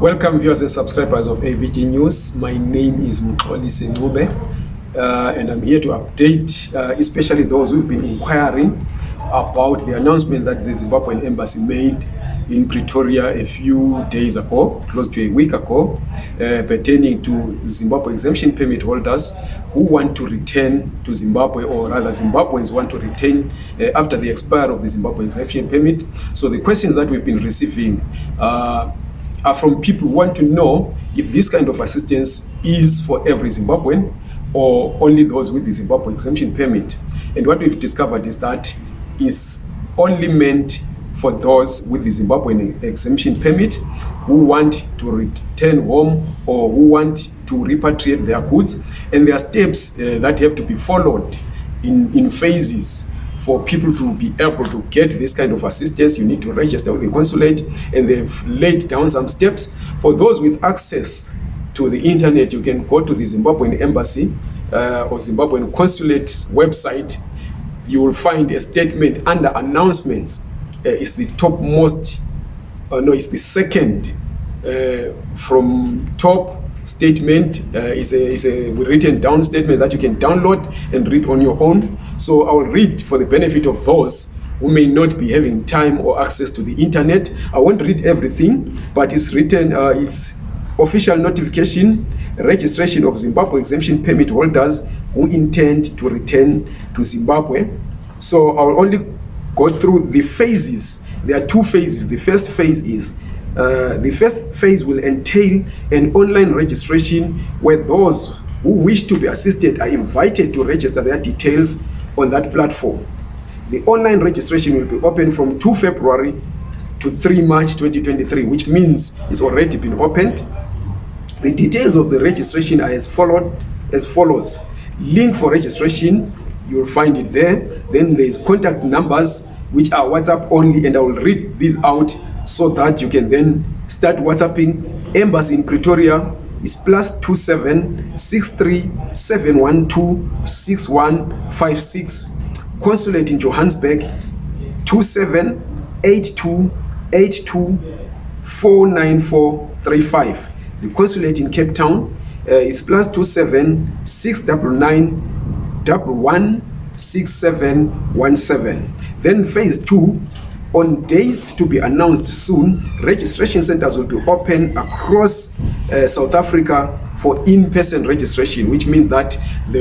Welcome viewers and subscribers of AVG News. My name is Mxolisi Ncube uh, and I'm here to update uh, especially those who've been inquiring about the announcement that the Zimbabwean embassy made in Pretoria a few days ago, close to a week ago, uh, pertaining to Zimbabwe exemption permit holders who want to return to Zimbabwe, or rather, Zimbabweans want to return uh, after the expiry of the Zimbabwe exemption permit. So, the questions that we've been receiving uh, are from people who want to know if this kind of assistance is for every Zimbabwean or only those with the Zimbabwe exemption permit. And what we've discovered is that it's only meant for those with the Zimbabwean exemption permit who want to return home or who want to repatriate their goods. And there are steps uh, that have to be followed in, in phases for people to be able to get this kind of assistance. You need to register with the consulate, and they've laid down some steps. For those with access to the internet, you can go to the Zimbabwean embassy uh, or Zimbabwean consulate website. You will find a statement under announcements uh, is the topmost, uh, no, it's the second uh, from top statement uh, is, a, is a written down statement that you can download and read on your own. So I will read for the benefit of those who may not be having time or access to the internet. I won't read everything, but it's written, uh, it's official notification, registration of Zimbabwe exemption permit holders who intend to return to Zimbabwe. So I will only go through the phases. There are two phases. The first phase is uh, the first phase will entail an online registration where those who wish to be assisted are invited to register their details on that platform. The online registration will be open from 2 February to 3 March 2023, which means it's already been opened. The details of the registration are as followed as follows. Link for registration, you'll find it there. Then there's contact numbers which are WhatsApp only, and I will read these out so that you can then start WhatsApping. Embassy in Pretoria is plus two seven six three seven one two six one five six. Consulate in Johannesburg two seven eight two eight two four nine four three five. The consulate in Cape Town uh, is plus two seven six double nine double one six seven one seven. Then phase two on days to be announced soon, registration centers will be open across uh, South Africa for in-person registration, which means that the